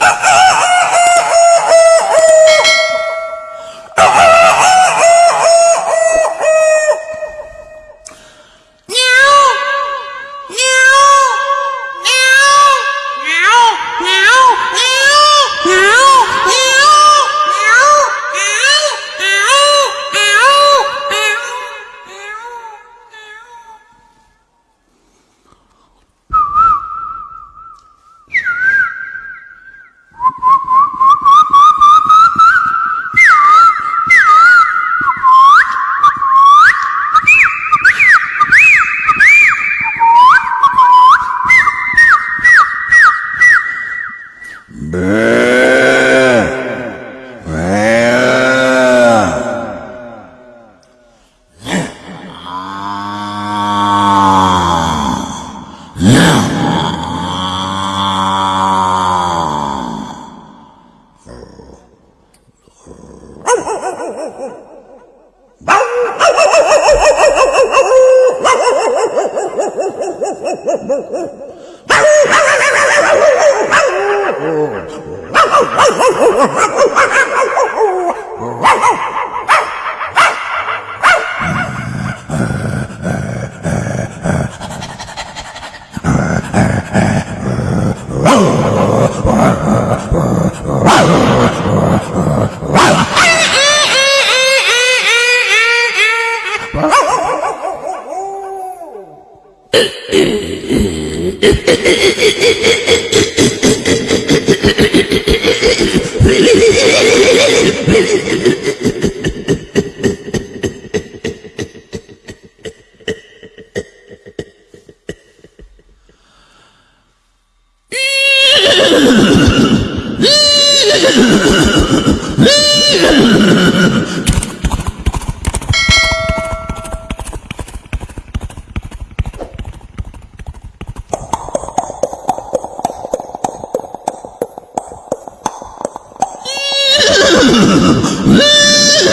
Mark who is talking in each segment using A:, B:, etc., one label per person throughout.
A: Ah!
B: Oh, oh, oh, oh, oh, oh, oh.
C: Yeah.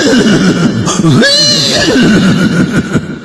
C: Ha ha ha ha ha!